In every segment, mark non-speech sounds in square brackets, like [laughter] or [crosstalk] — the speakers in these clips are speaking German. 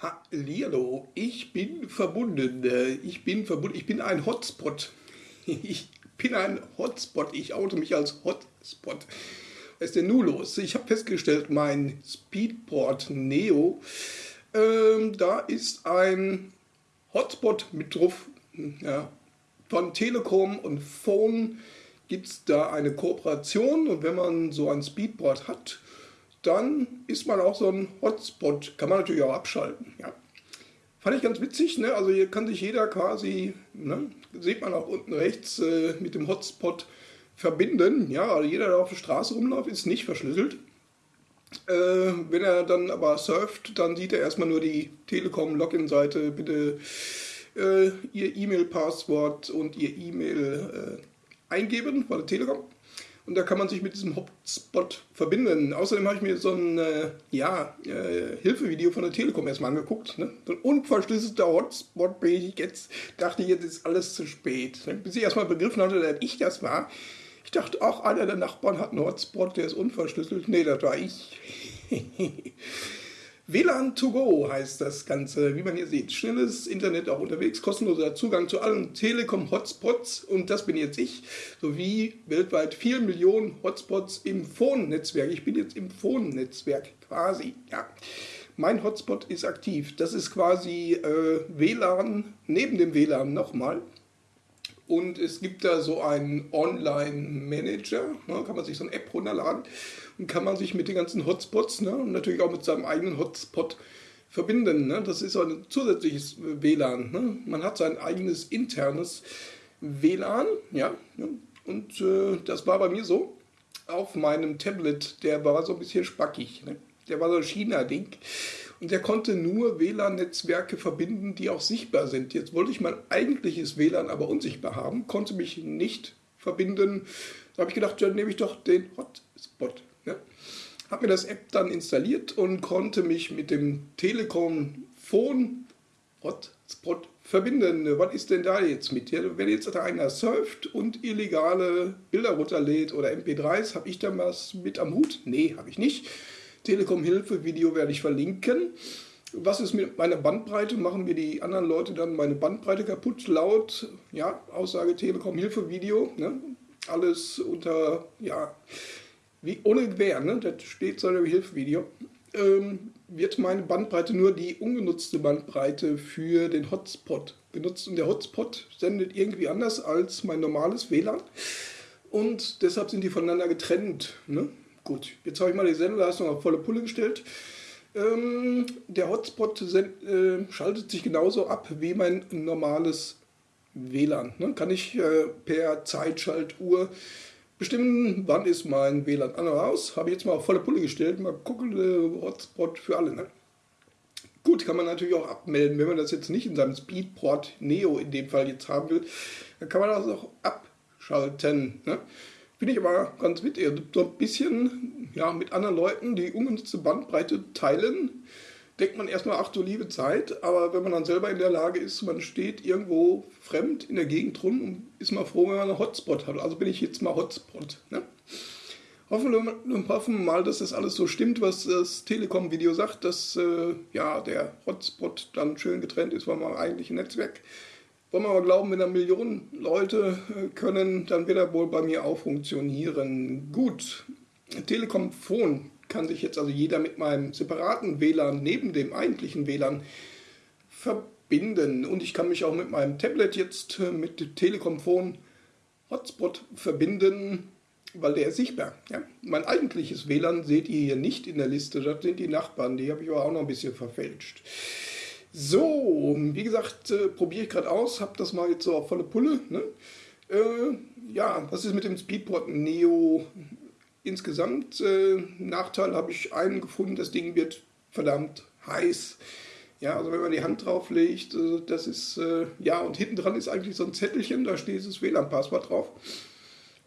Hallihallo, ich bin verbunden. Äh, ich bin verbunden. Ich bin ein Hotspot. [laughs] Ich bin ein Hotspot. Ich oute mich als Hotspot. Was ist denn nun los? Ich habe festgestellt, mein Speedport Neo, ähm, da ist ein Hotspot mit drauf. Ja, von Telekom und Phone gibt es da eine Kooperation und wenn man so ein Speedport hat, dann ist man auch so ein Hotspot. Kann man natürlich auch abschalten. Ja. Fand ich ganz witzig. Ne? Also hier kann sich jeder quasi, ne? sieht man auch unten rechts, äh, mit dem Hotspot verbinden. Ja, also jeder, der auf der Straße rumläuft, ist nicht verschlüsselt. Äh, wenn er dann aber surft, dann sieht er erstmal nur die Telekom-Login-Seite. Bitte äh, Ihr E-Mail-Passwort und Ihr E-Mail äh, eingeben bei der Telekom und da kann man sich mit diesem Hotspot verbinden. Außerdem habe ich mir so ein äh, ja, äh, Hilfevideo von der Telekom erstmal angeguckt. Ne? So ein unverschlüsselter Hotspot bin ich jetzt, dachte ich, jetzt ist alles zu spät. Bis ich erstmal begriffen hatte, dass ich das war. Ich dachte, auch einer der Nachbarn hat einen Hotspot, der ist unverschlüsselt. Nee, das war ich. [laughs] WLAN to go heißt das Ganze, wie man hier sieht. Schnelles Internet auch unterwegs, kostenloser Zugang zu allen Telekom-Hotspots und das bin jetzt ich, sowie weltweit 4 Millionen Hotspots im Phone-Netzwerk. Ich bin jetzt im Phone-Netzwerk quasi, ja. Mein Hotspot ist aktiv. Das ist quasi äh, WLAN neben dem WLAN nochmal. Und es gibt da so einen Online-Manager, ne, kann man sich so eine App runterladen und kann man sich mit den ganzen Hotspots ne, und natürlich auch mit seinem eigenen Hotspot verbinden. Ne. Das ist so ein zusätzliches WLAN. Ne. Man hat sein eigenes internes WLAN, ja, ne. und äh, das war bei mir so. Auf meinem Tablet, der war so ein bisschen spackig. Ne. Der war so ein China-Ding und der konnte nur WLAN-Netzwerke verbinden, die auch sichtbar sind. Jetzt wollte ich mein eigentliches WLAN aber unsichtbar haben, konnte mich nicht verbinden. Da habe ich gedacht, dann nehme ich doch den Hotspot. Ja. Habe mir das App dann installiert und konnte mich mit dem Telekom Phone Hotspot verbinden. Was ist denn da jetzt mit? Ja, wenn jetzt da einer surft und illegale Bilder runterlädt oder MP3s, habe ich da was mit am Hut? Nee, habe ich nicht. Telekom-Hilfe-Video werde ich verlinken. Was ist mit meiner Bandbreite? Machen mir die anderen Leute dann meine Bandbreite kaputt? Laut ja, Aussage Telekom-Hilfe-Video. Ne? Alles unter, ja, wie ohne Gewähr, ne? das steht so im Hilfe-Video. Ähm, wird meine Bandbreite nur die ungenutzte Bandbreite für den Hotspot genutzt. Und der Hotspot sendet irgendwie anders als mein normales WLAN. Und deshalb sind die voneinander getrennt. Ne? Gut, jetzt habe ich mal die Sendeleistung auf volle Pulle gestellt. Ähm, der Hotspot äh, schaltet sich genauso ab wie mein normales WLAN. Ne? Kann ich äh, per Zeitschaltuhr bestimmen, wann ist mein WLAN an oder aus. Habe ich jetzt mal auf volle Pulle gestellt. Mal gucken, äh, Hotspot für alle. Ne? Gut, kann man natürlich auch abmelden, wenn man das jetzt nicht in seinem Speedport Neo in dem Fall jetzt haben will. Dann kann man das auch abschalten. Ne? Finde ich aber ganz witzig. So ein bisschen ja, mit anderen Leuten die ungenutzte Bandbreite teilen. Denkt man erstmal, ach du liebe Zeit, aber wenn man dann selber in der Lage ist, man steht irgendwo fremd in der Gegend rum und ist mal froh, wenn man einen Hotspot hat. Also bin ich jetzt mal Hotspot. Ne? Hoffen wir mal, dass das alles so stimmt, was das Telekom-Video sagt, dass äh, ja, der Hotspot dann schön getrennt ist vom eigentlichen Netzwerk. Wollen wir mal glauben, wenn da Millionen Leute äh, können, dann wird er wohl bei mir auch funktionieren. Gut, Telekom Phone kann sich jetzt also jeder mit meinem separaten WLAN neben dem eigentlichen WLAN verbinden. Und ich kann mich auch mit meinem Tablet jetzt äh, mit Telekom Phone Hotspot verbinden, weil der ist sichtbar. Ja? Mein eigentliches WLAN seht ihr hier nicht in der Liste, das sind die Nachbarn, die habe ich aber auch noch ein bisschen verfälscht. So, wie gesagt, äh, probiere ich gerade aus, habe das mal jetzt so auf volle Pulle. Ne? Äh, ja, was ist mit dem Speedport Neo insgesamt? Äh, Nachteil habe ich einen gefunden, das Ding wird verdammt heiß. Ja, also wenn man die Hand drauf legt, äh, das ist, äh, ja, und hinten dran ist eigentlich so ein Zettelchen, da steht das WLAN-Passwort drauf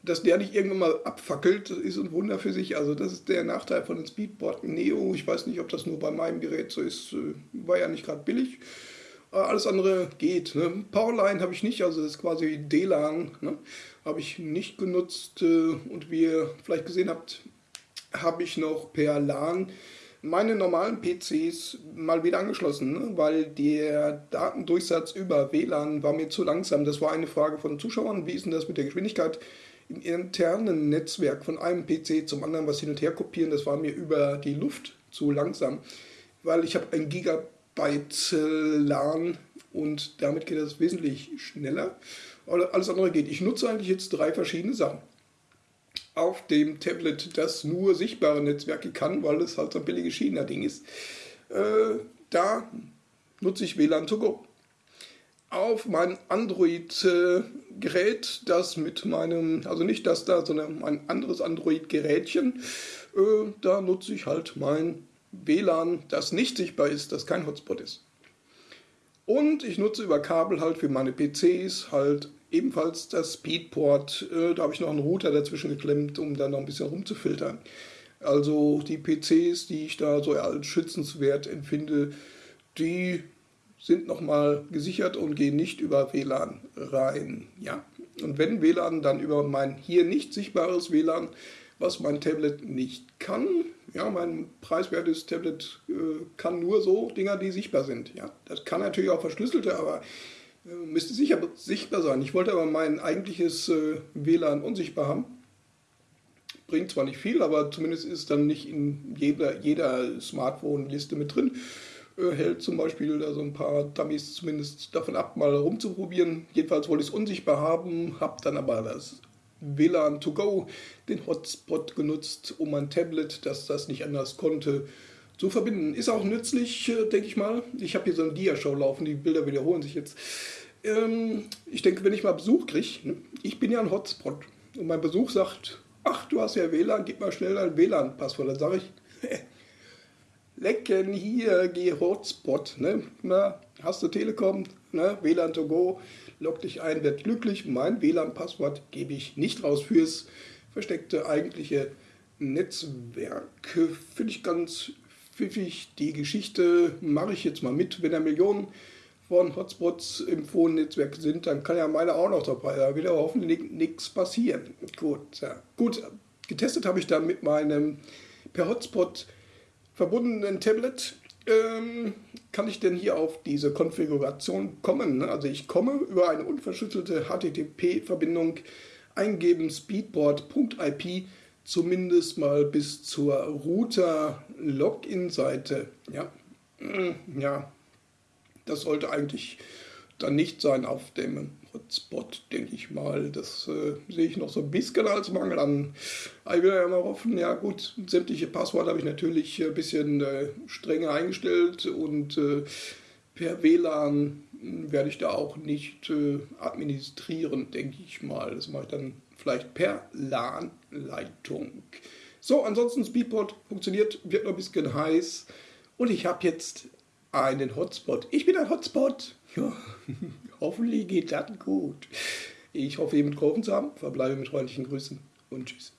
dass der nicht irgendwann mal abfackelt, ist ein Wunder für sich. Also das ist der Nachteil von den Speedboard Neo. Ich weiß nicht, ob das nur bei meinem Gerät so ist. Äh, war ja nicht gerade billig. Alles andere geht. Ne? Powerline habe ich nicht, also das ist quasi DLAN. Ne? Habe ich nicht genutzt. Äh, und wie ihr vielleicht gesehen habt, habe ich noch per LAN meine normalen PCs mal wieder angeschlossen, ne? weil der Datendurchsatz über WLAN war mir zu langsam. Das war eine Frage von Zuschauern. Wie ist denn das mit der Geschwindigkeit im internen Netzwerk von einem PC zum anderen was hin und her kopieren? Das war mir über die Luft zu langsam, weil ich habe ein Gigabyte LAN und damit geht das wesentlich schneller. Alles andere geht. Ich nutze eigentlich jetzt drei verschiedene Sachen auf dem Tablet, das nur sichtbare Netzwerke kann, weil es halt so ein billiges China-Ding ist. Äh, da nutze ich WLAN to go. Auf mein Android-Gerät, das mit meinem, also nicht das da, sondern ein anderes Android-Gerätchen, äh, da nutze ich halt mein WLAN, das nicht sichtbar ist, das kein Hotspot ist. Und ich nutze über Kabel halt für meine PCs halt ebenfalls das Speedport. Äh, da habe ich noch einen Router dazwischen geklemmt, um dann noch ein bisschen rumzufiltern. Also die PCs, die ich da so als schützenswert empfinde, die sind nochmal gesichert und gehen nicht über WLAN rein. Ja. Und wenn WLAN, dann über mein hier nicht sichtbares WLAN, was mein Tablet nicht kann. Ja, mein preiswertes Tablet äh, kann nur so Dinger, die sichtbar sind. Ja, das kann natürlich auch verschlüsselte, aber äh, müsste sicher, sichtbar sein. Ich wollte aber mein eigentliches äh, WLAN unsichtbar haben. Bringt zwar nicht viel, aber zumindest ist es dann nicht in jeder, jeder Smartphone-Liste mit drin. Äh, hält zum Beispiel da so ein paar Dummies zumindest davon ab, mal rumzuprobieren. Jedenfalls wollte ich es unsichtbar haben, habe dann aber das WLAN to go, den Hotspot genutzt, um mein Tablet, das das nicht anders konnte, zu verbinden. Ist auch nützlich, äh, denke ich mal. Ich habe hier so eine Dia-Show laufen, die Bilder wiederholen sich jetzt. Ähm, ich denke, wenn ich mal Besuch kriege, ne? ich bin ja ein Hotspot und mein Besuch sagt, ach, du hast ja WLAN, gib mal schnell dein WLAN-Passwort. Dann sage ich, [laughs] lecken hier, geh Hotspot. Ne? Na, hast du Telekom, ne? WLAN to go, log dich ein, werd glücklich. Mein WLAN-Passwort gebe ich nicht raus fürs versteckte eigentliche Netzwerk. Finde ich ganz pfiffig. Die Geschichte mache ich jetzt mal mit. Wenn da Millionen von Hotspots im Phone-Netzwerk sind, dann kann ja meine auch noch dabei. Da wird aber hoffentlich nichts passieren. Gut, ja. gut. Getestet habe ich dann mit meinem per Hotspot verbundenen Tablet. Ähm, kann ich denn hier auf diese Konfiguration kommen? Also ich komme über eine unverschlüsselte HTTP-Verbindung eingeben speedboard.ip zumindest mal bis zur Router-Login-Seite. Ja. [clears throat] ja, das sollte eigentlich dann nicht sein auf dem Hotspot, denke ich mal. Das äh, sehe ich noch so ein bisschen als Mangel an. Ich will ja mal hoffen, ja gut, sämtliche Passwörter habe ich natürlich ein bisschen äh, strenger eingestellt und äh, per WLAN werde ich da auch nicht äh, administrieren, denke ich mal. Das mache ich dann vielleicht per LAN-Leitung. So, ansonsten Speedport funktioniert, wird noch ein bisschen heiß und ich habe jetzt einen Hotspot. Ich bin ein Hotspot. Ja, [laughs] hoffentlich geht das gut. Ich hoffe, ihr mitgeholfen zu haben. Verbleibe mit freundlichen Grüßen und tschüss.